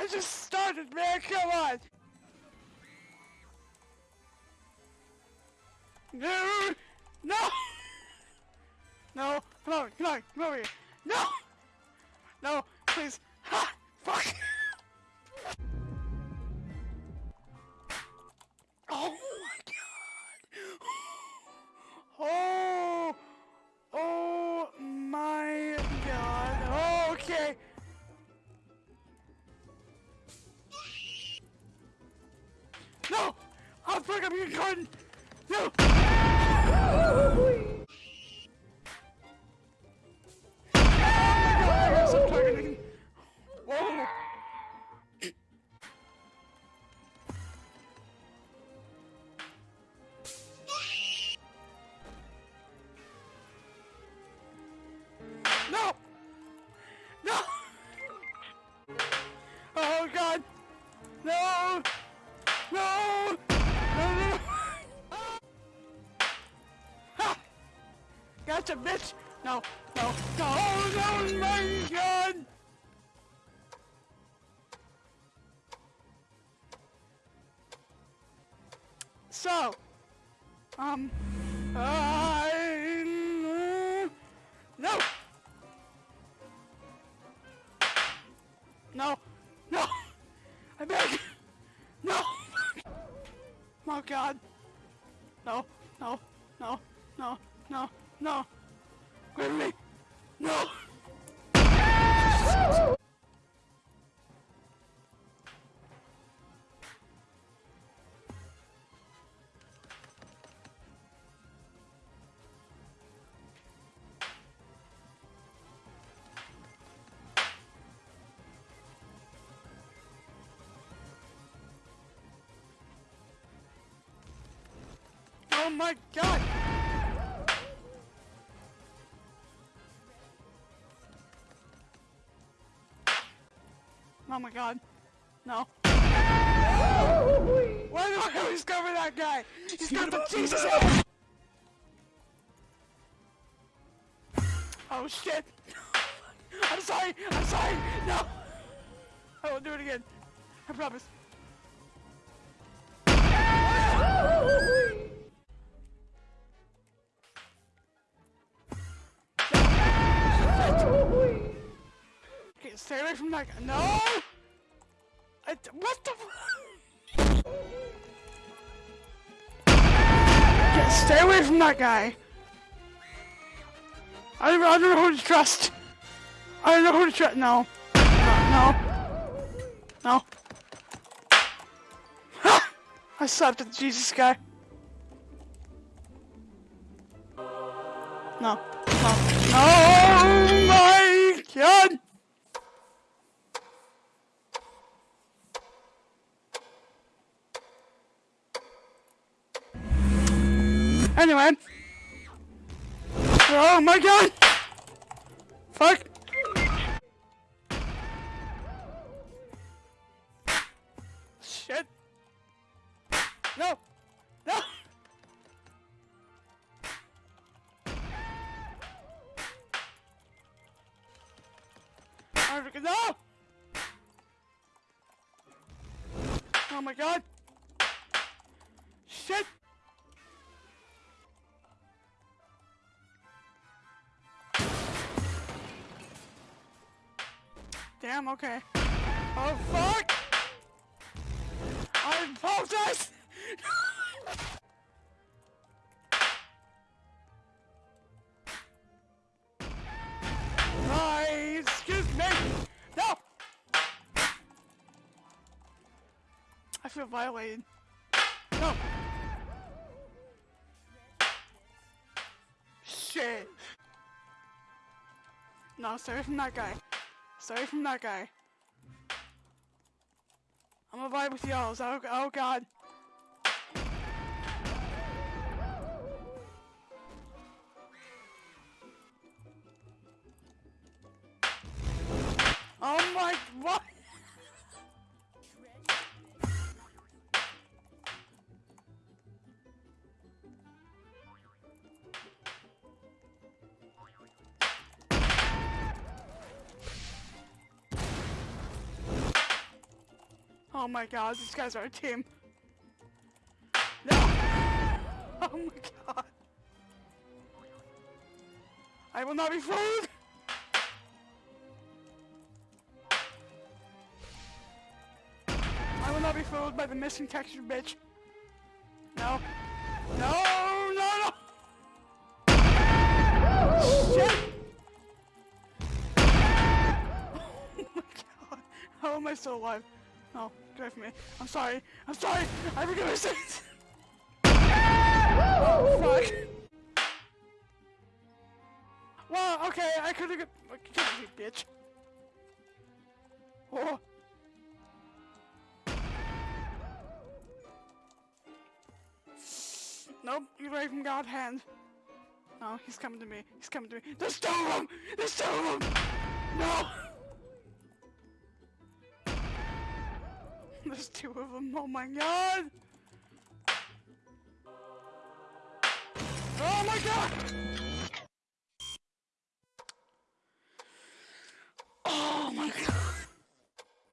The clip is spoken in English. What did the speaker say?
I just started, man. Come on. No. No. No. Come on. Come on. Come over here. No. No. Please. Ha. Fuck. I'll fuck Gotcha, bitch! No! No! No! No! My god! So, um, I no, no, no, I beg, no, oh God, no, no, no, no, no, no, quit me, no. Oh my god! Oh my god. No. Why do I always cover that guy? He's got the Jesus head! Oh shit! I'm sorry! I'm sorry! No! I won't do it again. I promise. stay away from that guy. No! What the Okay, stay away from that guy. I don't, I don't know who to trust. I don't know who to trust. No. No. No. Ha! I slapped at the Jesus guy. No. No. Oh my god! Anyway. Oh my god! Fuck! Shit! No! No! No! Oh my god! Shit! Damn, okay. Oh fuck! I apologize! Hi, excuse me! No! I feel violated. No! Shit! No, sorry from that guy. Sorry from that guy. I'm gonna vibe with y'all. Oh, oh god. Oh my, what? Oh my god, these guys are a team. No! Oh my god. I will not be fooled! I will not be fooled by the missing texture, bitch. No. No, no, no! Shit! Oh my god. How am I still alive? Oh, away from me. I'm sorry. I'm sorry! I forgive my sins! Oh, fuck. Well, okay, I could've got- Kill you, bitch. Oh. Nope, you're away from God's hand. No, he's coming to me. He's coming to me. There's two of them! There's two of them! No! There's two of them. Oh my god! Oh my god!